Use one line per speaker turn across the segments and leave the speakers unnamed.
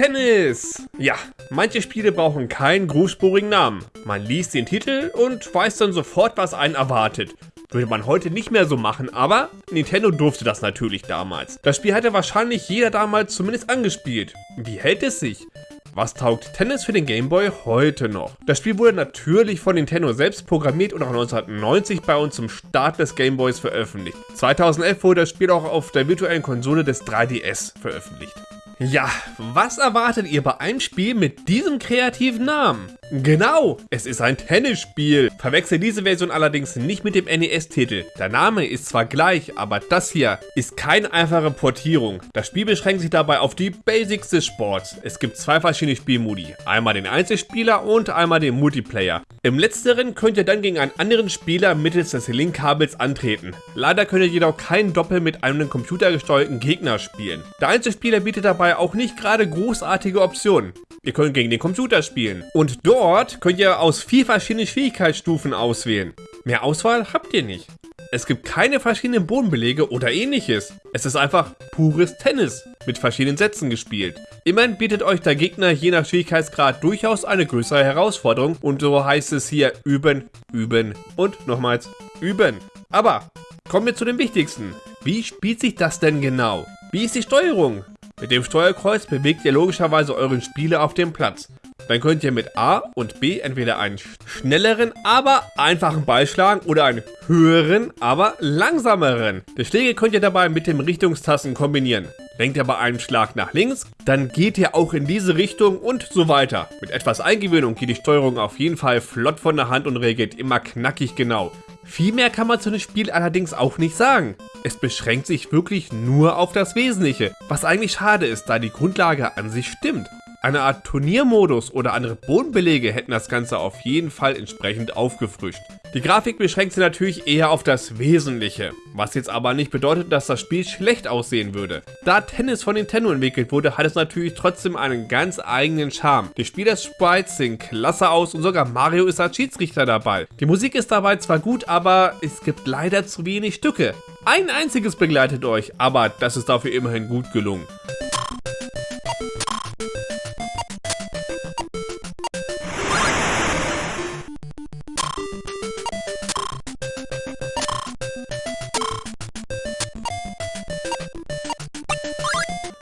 Tennis! Ja, manche Spiele brauchen keinen großspurigen Namen. Man liest den Titel und weiß dann sofort, was einen erwartet. Würde man heute nicht mehr so machen, aber Nintendo durfte das natürlich damals. Das Spiel hatte wahrscheinlich jeder damals zumindest angespielt. Wie hält es sich? Was taugt Tennis für den Game Boy heute noch? Das Spiel wurde natürlich von Nintendo selbst programmiert und auch 1990 bei uns zum Start des Game Boys veröffentlicht. 2011 wurde das Spiel auch auf der virtuellen Konsole des 3DS veröffentlicht. Ja, was erwartet ihr bei einem Spiel mit diesem kreativen Namen? Genau, es ist ein Tennisspiel. Verwechsel diese Version allerdings nicht mit dem NES-Titel. Der Name ist zwar gleich, aber das hier ist keine einfache Portierung. Das Spiel beschränkt sich dabei auf die Basics des Sports. Es gibt zwei verschiedene Spielmodi. Einmal den Einzelspieler und einmal den Multiplayer. Im letzteren könnt ihr dann gegen einen anderen Spieler mittels des Linkkabels antreten. Leider könnt ihr jedoch kein Doppel mit einem computergesteuerten Gegner spielen. Der Einzelspieler bietet dabei auch nicht gerade großartige Optionen. Ihr könnt gegen den Computer spielen. Und dort könnt ihr aus vier verschiedenen Schwierigkeitsstufen auswählen. Mehr Auswahl habt ihr nicht. Es gibt keine verschiedenen Bodenbelege oder ähnliches. Es ist einfach pures Tennis mit verschiedenen Sätzen gespielt. Immerhin bietet euch der Gegner je nach Schwierigkeitsgrad durchaus eine größere Herausforderung und so heißt es hier üben, üben und nochmals üben. Aber kommen wir zu dem Wichtigsten. Wie spielt sich das denn genau? Wie ist die Steuerung? Mit dem Steuerkreuz bewegt ihr logischerweise euren Spieler auf dem Platz. Dann könnt ihr mit A und B entweder einen schnelleren, aber einfachen Ball schlagen oder einen höheren, aber langsameren. Die Schläge könnt ihr dabei mit den Richtungstasten kombinieren. Lenkt ihr bei einem Schlag nach links, dann geht ihr auch in diese Richtung und so weiter. Mit etwas Eingewöhnung geht die Steuerung auf jeden Fall flott von der Hand und regelt immer knackig genau. Viel mehr kann man zu dem Spiel allerdings auch nicht sagen. Es beschränkt sich wirklich nur auf das Wesentliche, was eigentlich schade ist, da die Grundlage an sich stimmt. Eine Art Turniermodus oder andere Bodenbelege hätten das Ganze auf jeden Fall entsprechend aufgefrischt. Die Grafik beschränkt sich natürlich eher auf das Wesentliche, was jetzt aber nicht bedeutet, dass das Spiel schlecht aussehen würde. Da Tennis von Nintendo entwickelt wurde, hat es natürlich trotzdem einen ganz eigenen Charme. Die Spieler-Sprites sehen klasse aus und sogar Mario ist als Schiedsrichter dabei. Die Musik ist dabei zwar gut, aber es gibt leider zu wenig Stücke. Ein einziges begleitet euch, aber das ist dafür immerhin gut gelungen.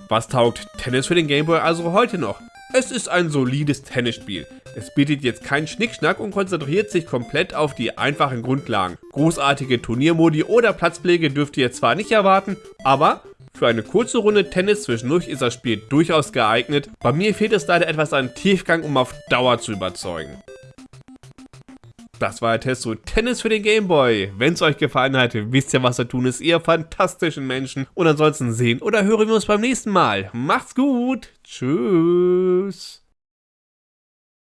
Was taugt Tennis für den Gameboy also heute noch? Es ist ein solides Tennisspiel. Es bietet jetzt keinen Schnickschnack und konzentriert sich komplett auf die einfachen Grundlagen. Großartige Turniermodi oder Platzpflege dürft ihr zwar nicht erwarten, aber für eine kurze Runde Tennis zwischendurch ist das Spiel durchaus geeignet. Bei mir fehlt es leider etwas an Tiefgang, um auf Dauer zu überzeugen. Das war der Test zu Tennis für den Gameboy. Wenn es euch gefallen hat, wisst ihr, was zu tun ist, ihr fantastischen Menschen. Und ansonsten sehen oder hören wir uns beim nächsten Mal. Macht's gut. Tschüss.